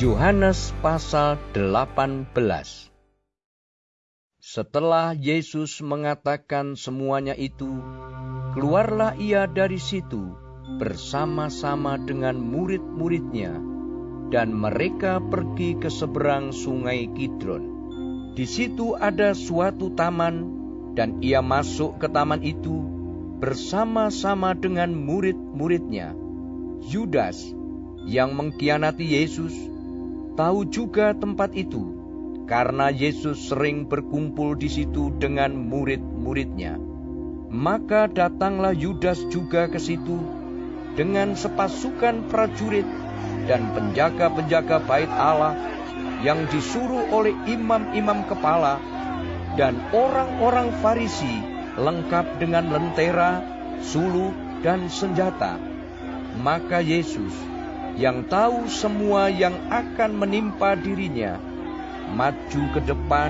Yohanes pasal 18 Setelah Yesus mengatakan semuanya itu, keluarlah ia dari situ bersama-sama dengan murid-muridnya, dan mereka pergi ke seberang sungai Kidron. Di situ ada suatu taman, dan ia masuk ke taman itu bersama-sama dengan murid-muridnya. Yudas yang mengkhianati Yesus tahu juga tempat itu karena Yesus sering berkumpul di situ dengan murid-muridnya. Maka datanglah Yudas juga ke situ dengan sepasukan prajurit dan penjaga-penjaga bait Allah yang disuruh oleh imam-imam kepala dan orang-orang Farisi lengkap dengan lentera, suluh, dan senjata. Maka Yesus yang tahu semua yang akan menimpa dirinya, maju ke depan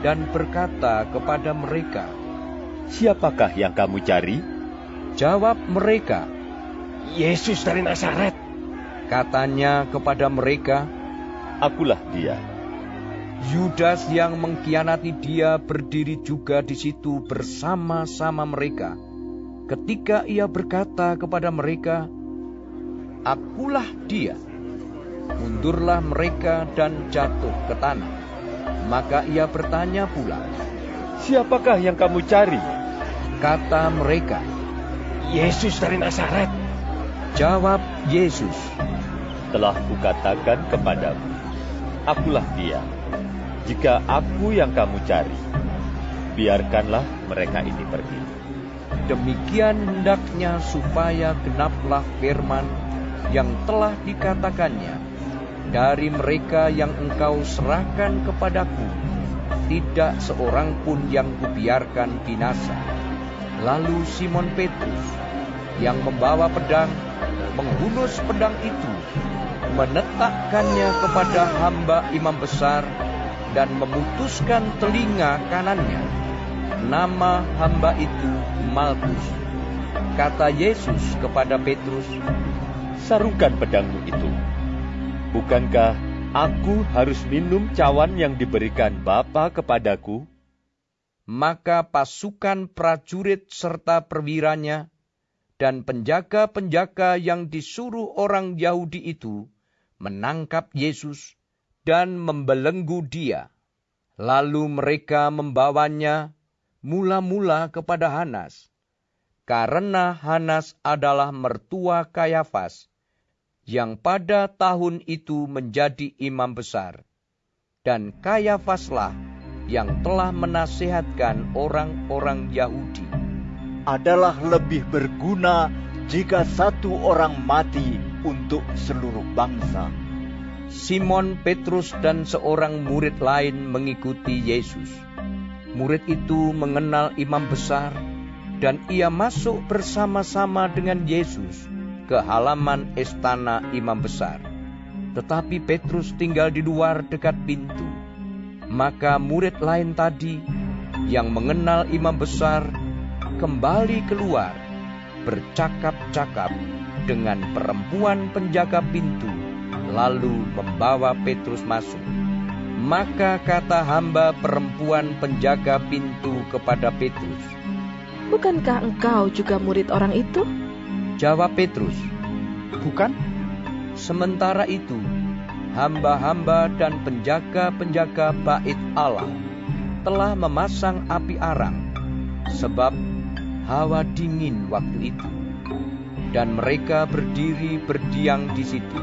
dan berkata kepada mereka, Siapakah yang kamu cari? Jawab mereka, Yesus dari Nazaret. Katanya kepada mereka, Akulah dia. Yudas yang mengkhianati dia berdiri juga di situ bersama-sama mereka. Ketika ia berkata kepada mereka, akulah dia. Mundurlah mereka dan jatuh ke tanah. Maka ia bertanya pula, Siapakah yang kamu cari? Kata mereka, Yesus dari Nazaret. Jawab Yesus, Telah kukatakan kepadamu, akulah dia. Jika aku yang kamu cari, biarkanlah mereka ini pergi. Demikian hendaknya supaya genaplah firman yang telah dikatakannya, dari mereka yang engkau serahkan kepadaku, tidak seorang pun yang kubiarkan binasa. Lalu Simon Petrus, yang membawa pedang, menghunus pedang itu, menetakkannya kepada hamba imam besar, dan memutuskan telinga kanannya. Nama hamba itu Malkus. Kata Yesus kepada Petrus, Sarungkan pedangmu itu. Bukankah aku harus minum cawan yang diberikan Bapa kepadaku? Maka pasukan prajurit serta perwiranya dan penjaga-penjaga yang disuruh orang Yahudi itu menangkap Yesus dan membelenggu dia. Lalu mereka membawanya mula-mula kepada Hanas, karena Hanas adalah mertua Kayafas, yang pada tahun itu menjadi imam besar. Dan Kayafaslah yang telah menasihatkan orang-orang Yahudi. Adalah lebih berguna jika satu orang mati untuk seluruh bangsa. Simon Petrus dan seorang murid lain mengikuti Yesus. Murid itu mengenal imam besar, dan ia masuk bersama-sama dengan Yesus ke halaman istana imam besar. Tetapi Petrus tinggal di luar dekat pintu. Maka murid lain tadi yang mengenal imam besar kembali keluar bercakap-cakap dengan perempuan penjaga pintu lalu membawa Petrus masuk. Maka kata hamba perempuan penjaga pintu kepada Petrus, Bukankah engkau juga murid orang itu? Jawab Petrus, Bukan? Sementara itu, hamba-hamba dan penjaga-penjaga bait Allah telah memasang api arang, sebab hawa dingin waktu itu. Dan mereka berdiri berdiam di situ.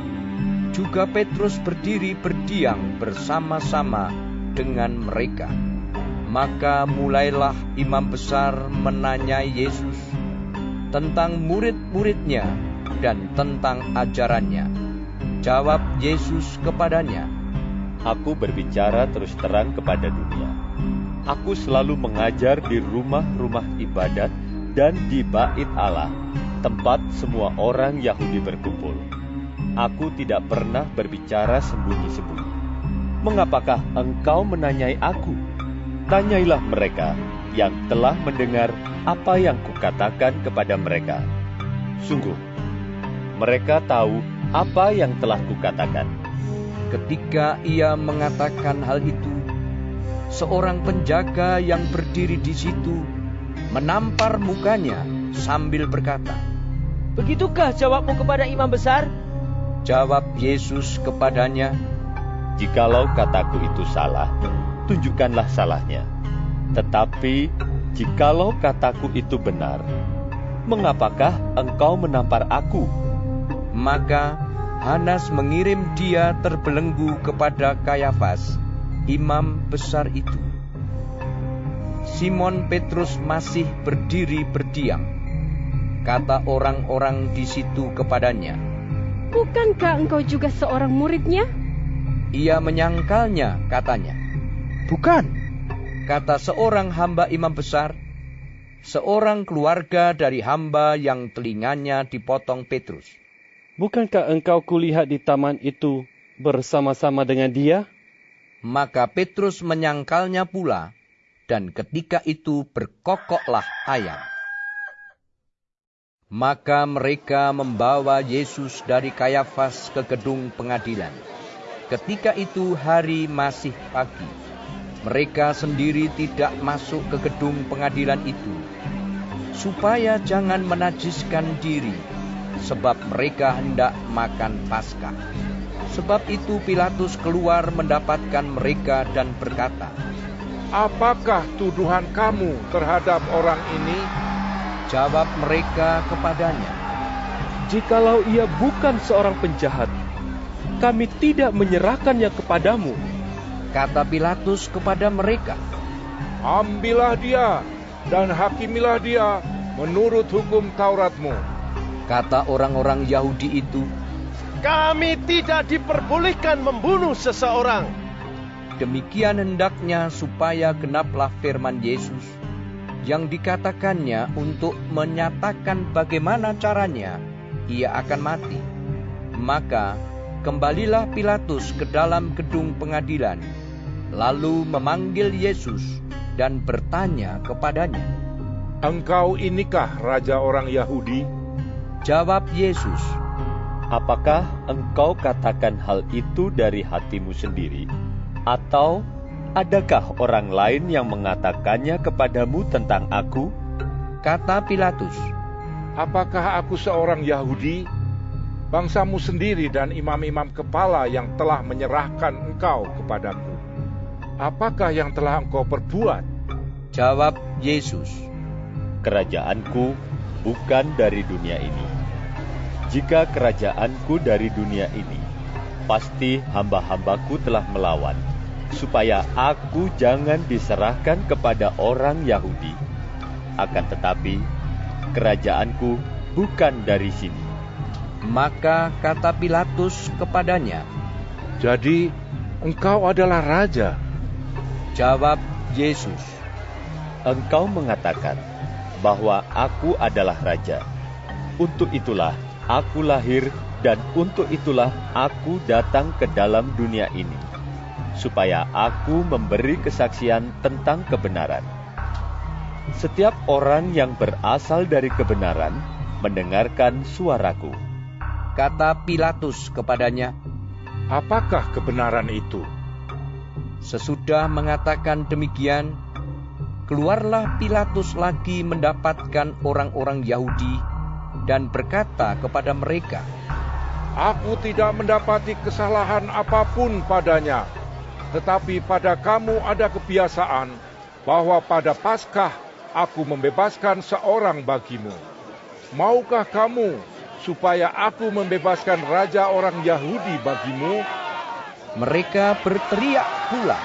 Juga Petrus berdiri berdiam bersama-sama dengan mereka. Maka mulailah imam besar menanyai Yesus tentang murid-muridnya dan tentang ajarannya. Jawab Yesus kepadanya, Aku berbicara terus terang kepada dunia. Aku selalu mengajar di rumah-rumah ibadat dan di bait Allah, tempat semua orang Yahudi berkumpul. Aku tidak pernah berbicara sembunyi-sembunyi. Mengapakah engkau menanyai aku? Tanyailah mereka yang telah mendengar apa yang kukatakan kepada mereka. Sungguh, mereka tahu apa yang telah kukatakan. Ketika ia mengatakan hal itu, seorang penjaga yang berdiri di situ menampar mukanya sambil berkata, Begitukah jawabmu kepada imam besar? Jawab Yesus kepadanya, Jikalau kataku itu salah, tunjukkanlah salahnya. Tetapi jikalau kataku itu benar, mengapakah engkau menampar aku? Maka Hanas mengirim dia terbelenggu kepada Kayafas, imam besar itu. Simon Petrus masih berdiri berdiam. Kata orang-orang di situ kepadanya, Bukankah engkau juga seorang muridnya? ia menyangkalnya, katanya. Bukan. Kata seorang hamba imam besar, seorang keluarga dari hamba yang telinganya dipotong Petrus. Bukankah engkau kulihat di taman itu bersama-sama dengan dia? Maka Petrus menyangkalnya pula, dan ketika itu berkokoklah ayam. Maka mereka membawa Yesus dari Kayafas ke gedung pengadilan. Ketika itu hari masih pagi. Mereka sendiri tidak masuk ke gedung pengadilan itu, supaya jangan menajiskan diri, sebab mereka hendak makan Paskah. Sebab itu Pilatus keluar mendapatkan mereka dan berkata, Apakah tuduhan kamu terhadap orang ini? Jawab mereka kepadanya, Jikalau ia bukan seorang penjahat, kami tidak menyerahkannya kepadamu. Kata Pilatus kepada mereka, Ambillah dia dan hakimilah dia menurut hukum Tauratmu. Kata orang-orang Yahudi itu, Kami tidak diperbolehkan membunuh seseorang. Demikian hendaknya supaya genaplah firman Yesus yang dikatakannya untuk menyatakan bagaimana caranya ia akan mati. Maka kembalilah Pilatus ke dalam gedung pengadilan, lalu memanggil Yesus dan bertanya kepadanya. Engkau inikah raja orang Yahudi? Jawab Yesus, Apakah engkau katakan hal itu dari hatimu sendiri, atau adakah orang lain yang mengatakannya kepadamu tentang aku? kata Pilatus. Apakah aku seorang Yahudi? Bangsamu sendiri dan imam-imam kepala yang telah menyerahkan engkau kepadaku. Apakah yang telah engkau perbuat? Jawab Yesus, Kerajaanku bukan dari dunia ini. Jika kerajaanku dari dunia ini, pasti hamba-hambaku telah melawan, supaya aku jangan diserahkan kepada orang Yahudi. Akan tetapi, kerajaanku bukan dari sini. Maka kata Pilatus kepadanya, Jadi, engkau adalah raja. Jawab Yesus, Engkau mengatakan bahwa aku adalah raja. Untuk itulah aku lahir dan untuk itulah aku datang ke dalam dunia ini, supaya aku memberi kesaksian tentang kebenaran. Setiap orang yang berasal dari kebenaran mendengarkan suaraku. kata Pilatus kepadanya, Apakah kebenaran itu? Sesudah mengatakan demikian, keluarlah Pilatus lagi mendapatkan orang-orang Yahudi dan berkata kepada mereka, Aku tidak mendapati kesalahan apa pun padanya. Tetapi pada kamu ada kebiasaan bahwa pada Paskah aku membebaskan seorang bagimu. Maukah kamu supaya aku membebaskan raja orang Yahudi bagimu? Mereka berteriak pula,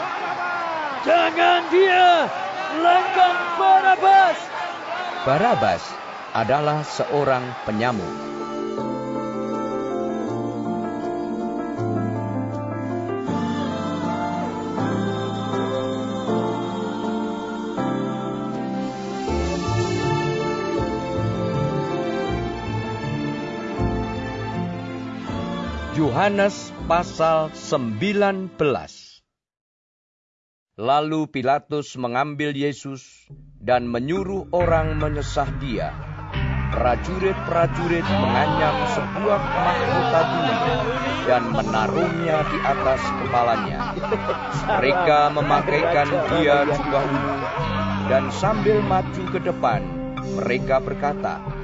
Jangan dia! Langgang Barabas! Barabas adalah seorang penyamuk. Yohanes pasal 19 Lalu Pilatus mengambil Yesus dan menyuruh orang menyesah dia. prajurit-prajurit menganyam sebuah mahkota duri dan menaruhnya di atas kepalanya. Mereka memakaikan dia jubah ungu dan sambil maju ke depan, mereka berkata,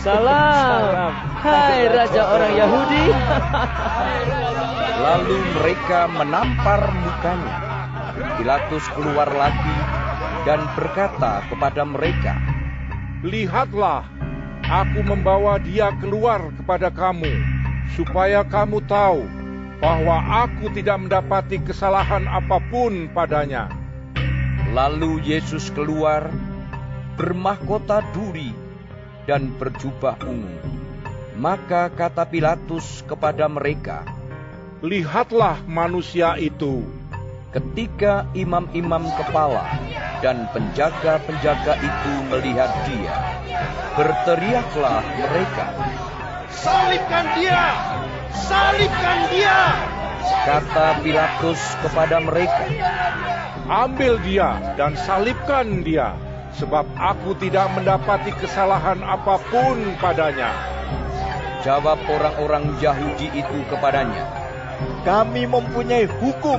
Salam, hai Raja orang Yahudi. Lalu mereka menampar mukanya. Pilatus keluar lagi dan berkata kepada mereka, Lihatlah, aku membawa dia keluar kepada kamu, supaya kamu tahu bahwa aku tidak mendapati kesalahan apa pun padanya. Lalu Yesus keluar, bermahkota duri dan berjubah ungu. Maka kata Pilatus kepada mereka, Lihatlah manusia itu. Ketika imam-imam kepala dan penjaga-penjaga itu melihat dia, berteriaklah mereka, Salibkan dia! Salibkan dia! Kata Pilatus kepada mereka, Ambil dia dan salibkan dia, sebab aku tidak mendapati kesalahan apa pun padanya. Jawab orang-orang Yahudi itu kepadanya, Kami mempunyai hukum,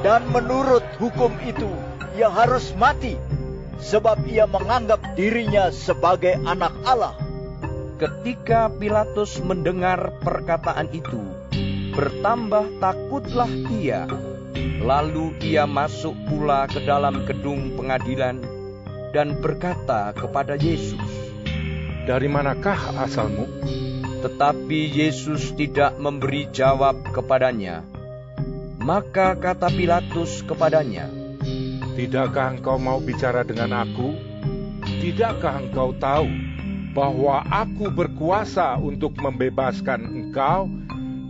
dan menurut hukum itu ia harus mati, sebab ia menganggap dirinya sebagai anak Allah. Ketika Pilatus mendengar perkataan itu, bertambah takutlah ia. Lalu ia masuk pula ke dalam gedung pengadilan dan berkata kepada Yesus, Dari manakah asalmu? Tetapi Yesus tidak memberi jawab kepadanya. Maka kata Pilatus kepadanya, Tidakkah engkau mau bicara dengan aku? Tidakkah engkau tahu bahwa aku berkuasa untuk membebaskan engkau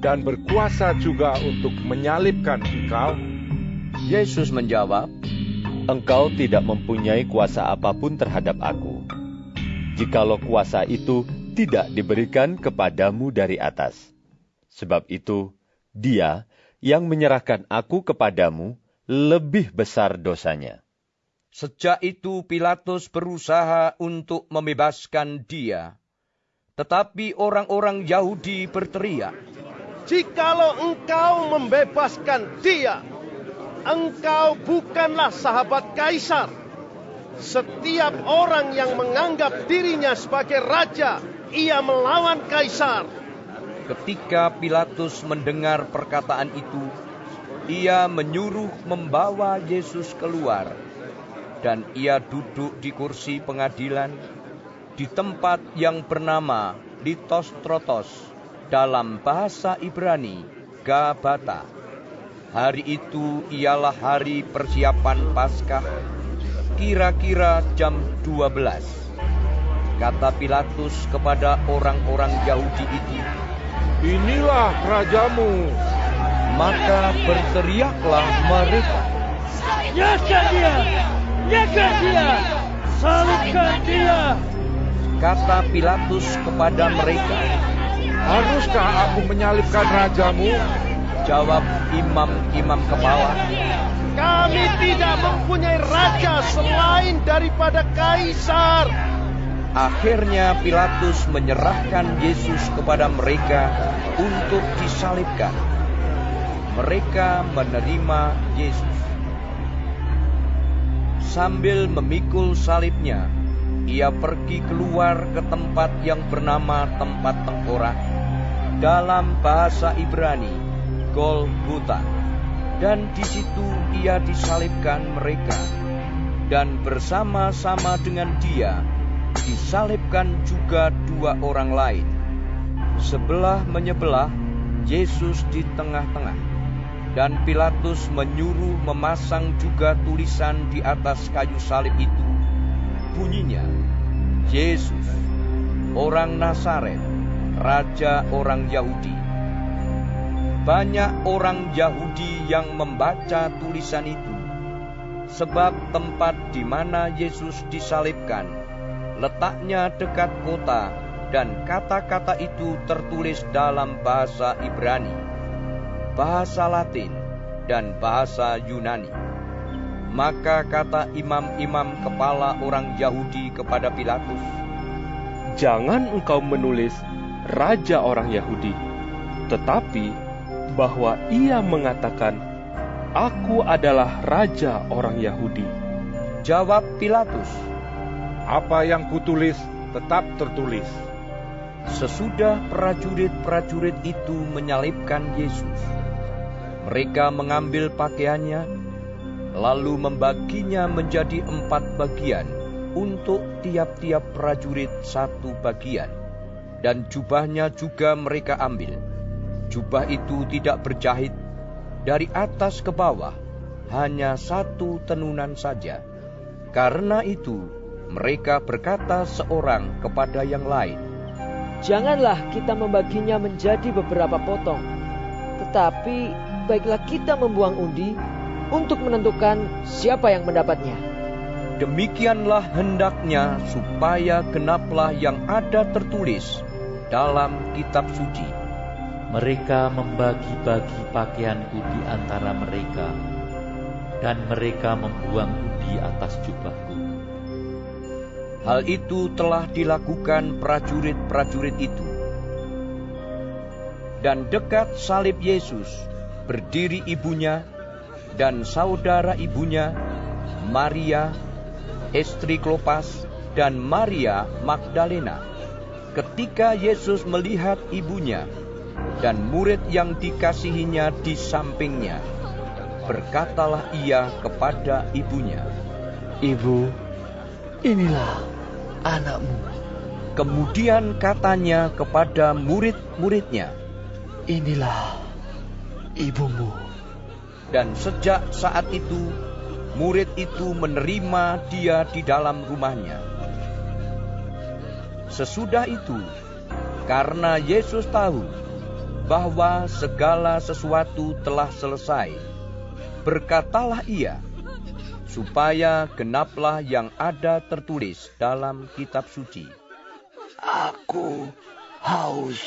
dan berkuasa juga untuk menyalibkan engkau? Yesus menjawab, Engkau tidak mempunyai kuasa apa pun terhadap aku. Jikalau kuasa itu tidak diberikan kepadamu dari atas. Sebab itu, dia yang menyerahkan aku kepadamu lebih besar dosanya. Sejak itu Pilatus berusaha untuk membebaskan dia. Tetapi orang-orang Yahudi berteriak, Jikalau engkau membebaskan dia, engkau bukanlah sahabat kaisar. Setiap orang yang menganggap dirinya sebagai raja, ia melawan kaisar. Ketika Pilatus mendengar perkataan itu, ia menyuruh membawa Yesus keluar, dan ia duduk di kursi pengadilan di tempat yang bernama Litostrotos dalam bahasa Ibrani Gabata. Hari itu ialah hari persiapan Paskah, kira-kira jam 12. Kata Pilatus kepada orang-orang Yahudi itu, Inilah rajamu. maka berteriaklah mereka. Nyaka dia! Nyaka dia! Salibkan dia! Kata Pilatus kepada mereka, Haruskah aku menyalibkan rajamu? Jawab imam-imam kepala, Kami tidak mempunyai raja selain daripada kaisar. Akhirnya Pilatus menyerahkan Yesus kepada mereka untuk disalibkan. Mereka menerima Yesus. Sambil memikul salibnya, ia pergi keluar ke tempat yang bernama tempat tengkorak. Dalam bahasa Ibrani, Golgota. Dan di situ ia disalibkan mereka. Dan bersama-sama dengan dia, disalibkan juga dua orang lain. Sebelah menyebelah, Yesus di tengah-tengah. Dan Pilatus menyuruh memasang juga tulisan di atas kayu salib itu. Bunyinya, Yesus, orang Nazaret, Raja orang Yahudi. Banyak orang Yahudi yang membaca tulisan itu, sebab tempat di mana Yesus disalibkan letaknya dekat kota, dan kata-kata itu tertulis dalam bahasa Ibrani, bahasa Latin, dan bahasa Yunani. Maka kata imam-imam kepala orang Yahudi kepada Pilatus, jangan engkau menulis raja orang Yahudi, tetapi bahwa ia mengatakan, "Aku adalah raja orang Yahudi." Jawab Pilatus, Apa yang kutulis tetap tertulis. Sesudah prajurit-prajurit itu menyalibkan Yesus, mereka mengambil pakaiannya, lalu membaginya menjadi empat bagian untuk tiap-tiap prajurit satu bagian, dan jubahnya juga mereka ambil. Jubah itu tidak berjahit dari atas ke bawah, hanya satu tenunan saja. Karena itu, mereka berkata seorang kepada yang lain, Janganlah kita membaginya menjadi beberapa potong, tetapi baiklah kita membuang undi untuk menentukan siapa yang mendapatnya. Demikianlah hendaknya supaya genaplah yang ada tertulis dalam kitab suci. Mereka membagi-bagi pakaianku di antara mereka, dan mereka membuang di atas jubahku. Hal itu telah dilakukan prajurit-prajurit itu. Dan dekat salib Yesus berdiri ibunya dan saudara ibunya, Maria, istri Klopas, dan Maria Magdalena. Ketika Yesus melihat ibunya dan murid yang dikasihinya di sampingnya, berkatalah ia kepada ibunya, Ibu, inilah anakmu. Kemudian katanya kepada murid-muridnya, Inilah ibumu. Dan sejak saat itu, murid itu menerima dia di dalam rumahnya. Sesudah itu, karena Yesus tahu bahwa segala sesuatu telah selesai, berkatalah ia, supaya genaplah yang ada tertulis dalam kitab suci. Aku haus.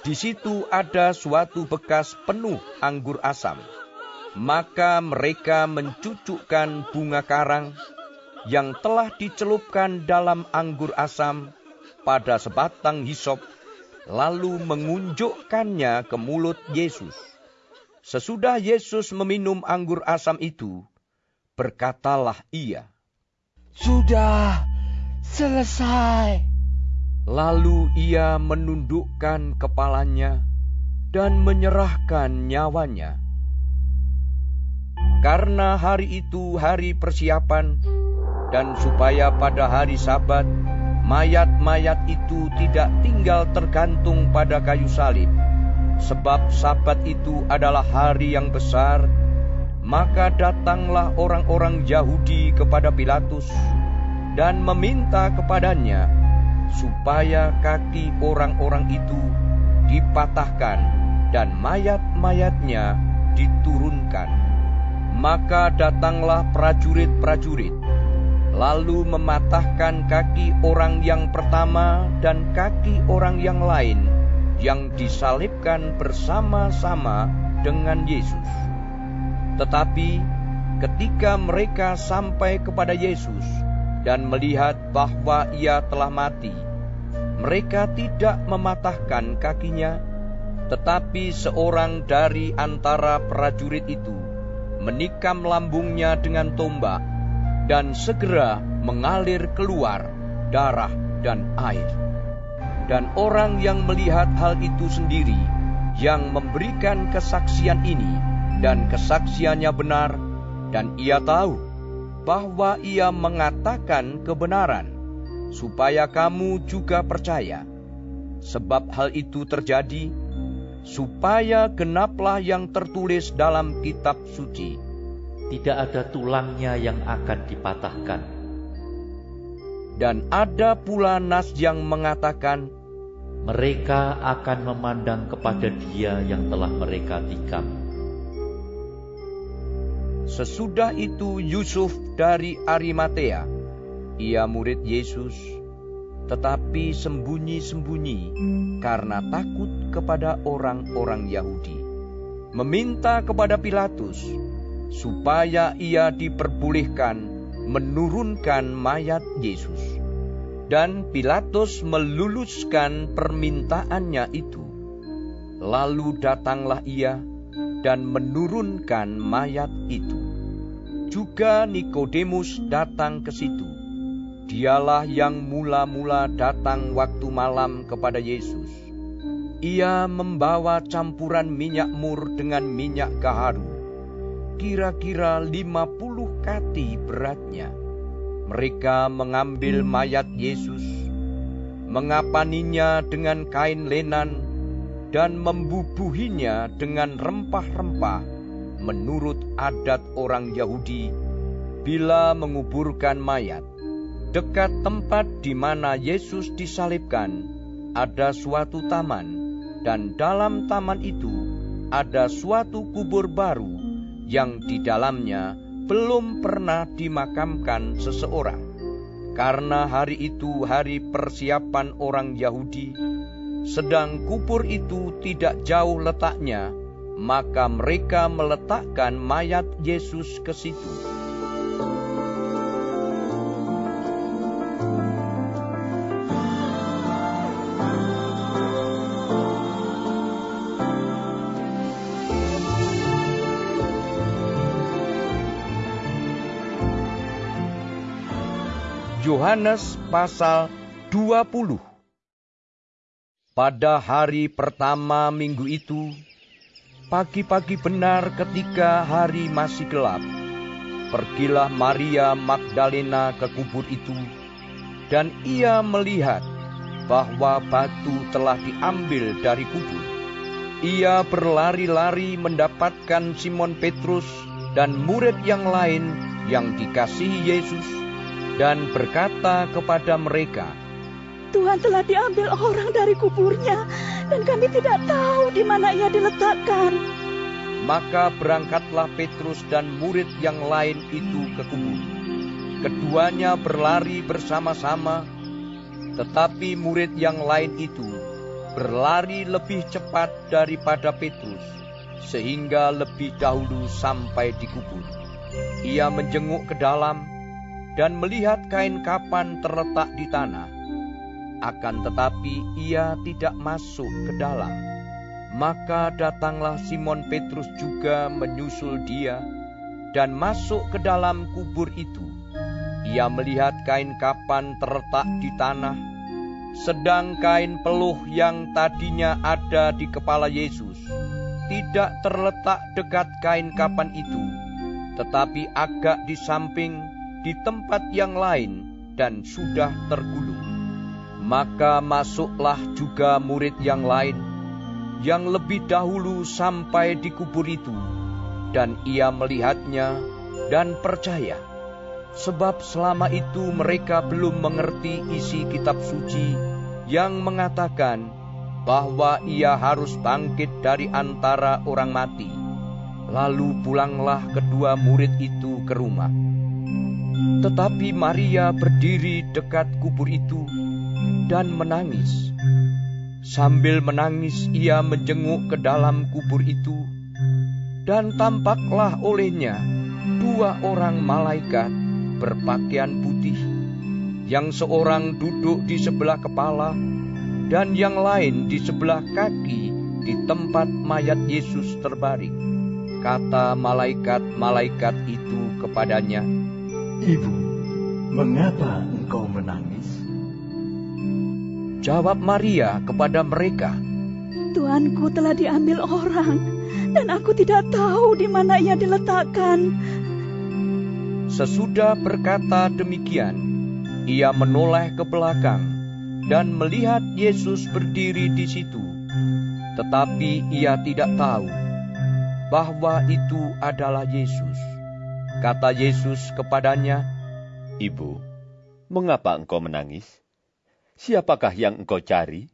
Di situ ada suatu bekas penuh anggur asam. Maka mereka mencucukkan bunga karang yang telah dicelupkan dalam anggur asam pada sebatang hisop, lalu mengunjukkannya ke mulut Yesus. Sesudah Yesus meminum anggur asam itu, berkatalah ia, Sudah selesai. Lalu ia menundukkan kepalanya dan menyerahkan nyawanya. Karena hari itu hari persiapan, dan supaya pada hari Sabat mayat-mayat itu tidak tinggal tergantung pada kayu salib, sebab Sabat itu adalah hari yang besar, maka datanglah orang-orang Yahudi kepada Pilatus dan meminta kepadanya supaya kaki orang-orang itu dipatahkan dan mayat-mayatnya diturunkan. Maka datanglah prajurit-prajurit, lalu mematahkan kaki orang yang pertama dan kaki orang yang lain yang disalibkan bersama-sama dengan Yesus. Tetapi ketika mereka sampai kepada Yesus dan melihat bahwa ia telah mati, mereka tidak mematahkan kakinya, tetapi seorang dari antara prajurit itu menikam lambungnya dengan tombak, dan segera mengalir keluar darah dan air. Dan orang yang melihat hal itu sendiri, yang memberikan kesaksian ini, dan kesaksiannya benar, dan ia tahu bahwa ia mengatakan kebenaran, supaya kamu juga percaya. Sebab hal itu terjadi supaya genaplah yang tertulis dalam kitab suci. Tidak ada tulangnya yang akan dipatahkan. Dan ada pula nas yang mengatakan, Mereka akan memandang kepada dia yang telah mereka tikam. Sesudah itu Yusuf dari Arimatea, ia murid Yesus, tetapi sembunyi-sembunyi karena takut kepada orang-orang Yahudi. Meminta kepada Pilatus supaya ia diperbolehkan menurunkan mayat Yesus. Dan Pilatus meluluskan permintaannya itu. Lalu datanglah ia dan menurunkan mayat itu. Juga Nikodemus datang ke situ. Dialah yang mula-mula datang waktu malam kepada Yesus. Ia membawa campuran minyak mur dengan minyak gaharu, kira-kira lima puluh kati beratnya. Mereka mengambil mayat Yesus, mengapaninya dengan kain lenan, dan membubuhinya dengan rempah-rempah menurut adat orang Yahudi bila menguburkan mayat. Dekat tempat di mana Yesus disalibkan ada suatu taman dan dalam taman itu ada suatu kubur baru yang di dalamnya belum pernah dimakamkan seseorang. Karena hari itu hari persiapan orang Yahudi, sedang kubur itu tidak jauh letaknya, maka mereka meletakkan mayat Yesus ke situ. Yohanes pasal 20 pada hari pertama minggu itu, pagi-pagi benar ketika hari masih gelap, pergilah Maria Magdalena ke kubur itu, dan ia melihat bahwa batu telah diambil dari kubur. Ia berlari-lari mendapatkan Simon Petrus dan murid yang lain yang dikasihi Yesus, dan berkata kepada mereka, Tuhan telah diambil orang dari kuburnya dan kami tidak tahu di mana ia diletakkan. Maka berangkatlah Petrus dan murid yang lain itu ke kubur. Keduanya berlari bersama-sama, tetapi murid yang lain itu berlari lebih cepat daripada Petrus, sehingga lebih dahulu sampai di kubur. Ia menjenguk ke dalam dan melihat kain kapan terletak di tanah akan tetapi ia tidak masuk ke dalam. Maka datanglah Simon Petrus juga menyusul dia dan masuk ke dalam kubur itu. Ia melihat kain kapan terletak di tanah, sedang kain peluh yang tadinya ada di kepala Yesus tidak terletak dekat kain kapan itu, tetapi agak di samping di tempat yang lain dan sudah tergulung. Maka masuklah juga murid yang lain, yang lebih dahulu sampai di kubur itu, dan ia melihatnya dan percaya. Sebab selama itu mereka belum mengerti isi kitab suci yang mengatakan bahwa ia harus bangkit dari antara orang mati. Lalu pulanglah kedua murid itu ke rumah. Tetapi Maria berdiri dekat kubur itu dan menangis. Sambil menangis, ia menjenguk ke dalam kubur itu, dan tampaklah olehnya dua orang malaikat berpakaian putih, yang seorang duduk di sebelah kepala, dan yang lain di sebelah kaki di tempat mayat Yesus terbaring. Kata malaikat-malaikat itu kepadanya, Ibu, mengapa engkau menangis? Jawab Maria kepada mereka, Tuanku telah diambil orang, dan aku tidak tahu di mana ia diletakkan. Sesudah berkata demikian, ia menoleh ke belakang dan melihat Yesus berdiri di situ. Tetapi ia tidak tahu bahwa itu adalah Yesus. Kata Yesus kepadanya, Ibu, mengapa engkau menangis? Siapakah yang engkau cari?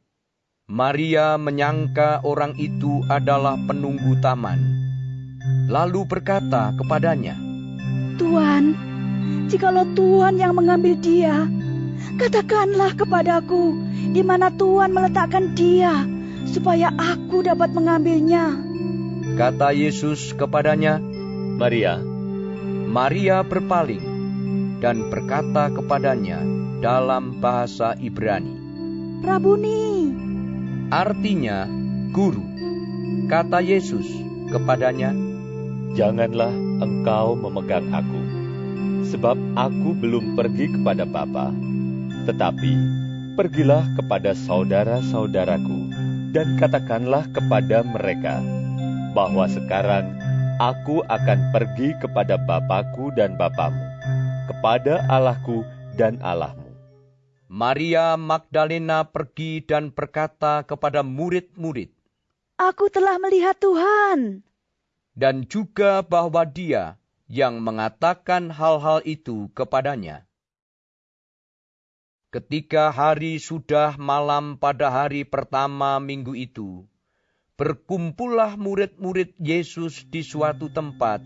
Maria menyangka orang itu adalah penunggu taman. Lalu berkata kepadanya, Tuhan, jikalau Tuhan yang mengambil dia, katakanlah kepadaku di mana Tuhan meletakkan dia, supaya aku dapat mengambilnya. Kata Yesus kepadanya, Maria. Maria berpaling dan berkata kepadanya, dalam bahasa Ibrani. Rabuni. Artinya, guru. Kata Yesus kepadanya, Janganlah engkau memegang aku, sebab aku belum pergi kepada Bapa, tetapi pergilah kepada saudara-saudaraku dan katakanlah kepada mereka bahwa sekarang aku akan pergi kepada Bapakku dan Bapamu, kepada Allahku dan Allahmu. Maria Magdalena pergi dan berkata kepada murid-murid, Aku telah melihat Tuhan. Dan juga bahwa dia yang mengatakan hal-hal itu kepadanya. Ketika hari sudah malam pada hari pertama minggu itu, berkumpullah murid-murid Yesus di suatu tempat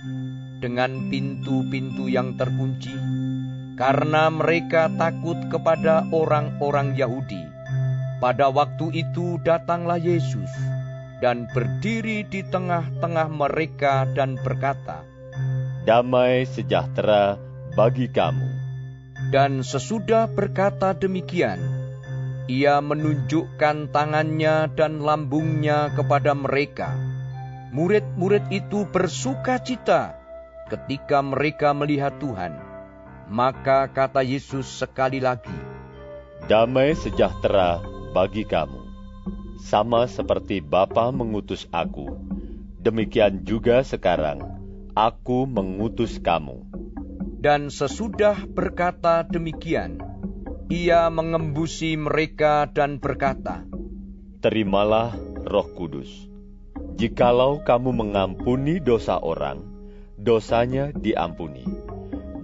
dengan pintu-pintu yang terkunci, karena mereka takut kepada orang-orang Yahudi. Pada waktu itu datanglah Yesus dan berdiri di tengah-tengah mereka dan berkata, Damai sejahtera bagi kamu. Dan sesudah berkata demikian, ia menunjukkan tangannya dan lambungnya kepada mereka. Murid-murid itu bersuka cita ketika mereka melihat Tuhan. Maka kata Yesus sekali lagi, Damai sejahtera bagi kamu. Sama seperti Bapa mengutus aku, demikian juga sekarang aku mengutus kamu. Dan sesudah berkata demikian, ia mengembusi mereka dan berkata, Terimalah roh kudus. Jikalau kamu mengampuni dosa orang, dosanya diampuni.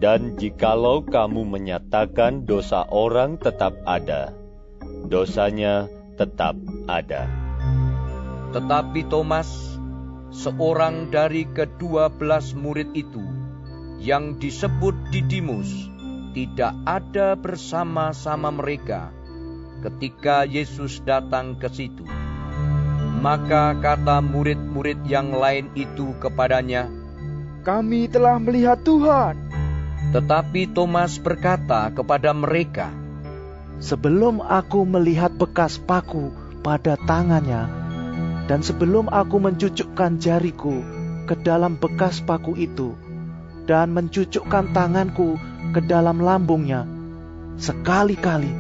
Dan jikalau kamu menyatakan dosa orang tetap ada, dosanya tetap ada. Tetapi Thomas, seorang dari kedua belas murid itu, yang disebut Didimus, tidak ada bersama-sama mereka ketika Yesus datang ke situ. Maka kata murid-murid yang lain itu kepadanya, "Kami telah melihat Tuhan." Tetapi Thomas berkata kepada mereka, "Sebelum aku melihat bekas paku pada tangannya, dan sebelum aku mencucukkan jariku ke dalam bekas paku itu, dan mencucukkan tanganku ke dalam lambungnya, sekali-kali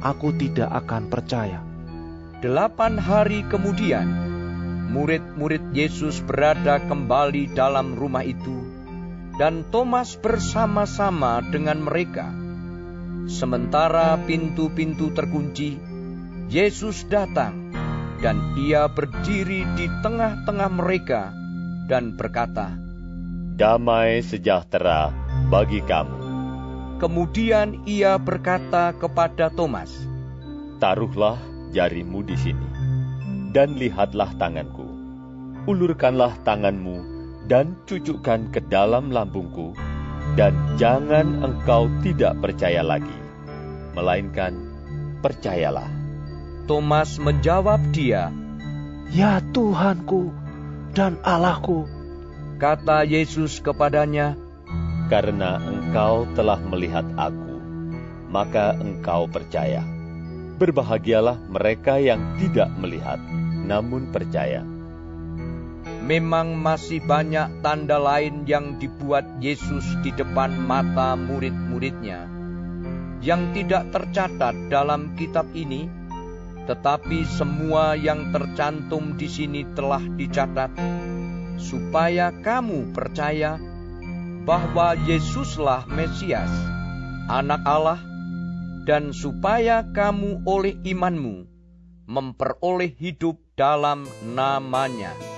aku tidak akan percaya." Delapan hari kemudian, murid-murid Yesus berada kembali dalam rumah itu, dan Thomas bersama-sama dengan mereka. Sementara pintu-pintu terkunci, Yesus datang, dan ia berdiri di tengah-tengah mereka dan berkata, "Damai sejahtera bagi kamu." Kemudian ia berkata kepada Thomas, "Taruhlah jarimu di sini, dan lihatlah tanganku. Ulurkanlah tanganmu dan cucukkan ke dalam lambungku, dan jangan engkau tidak percaya lagi, melainkan percayalah." Thomas menjawab dia, "Ya Tuhanku dan Allahku." Kata Yesus kepadanya, "Karena engkau telah melihat Aku, maka engkau percaya." Berbahagialah mereka yang tidak melihat, namun percaya. Memang masih banyak tanda lain yang dibuat Yesus di depan mata murid-muridnya, yang tidak tercatat dalam kitab ini, tetapi semua yang tercantum di sini telah dicatat, supaya kamu percaya bahwa Yesuslah Mesias, Anak Allah, dan supaya kamu oleh imanmu memperoleh hidup dalam namanya.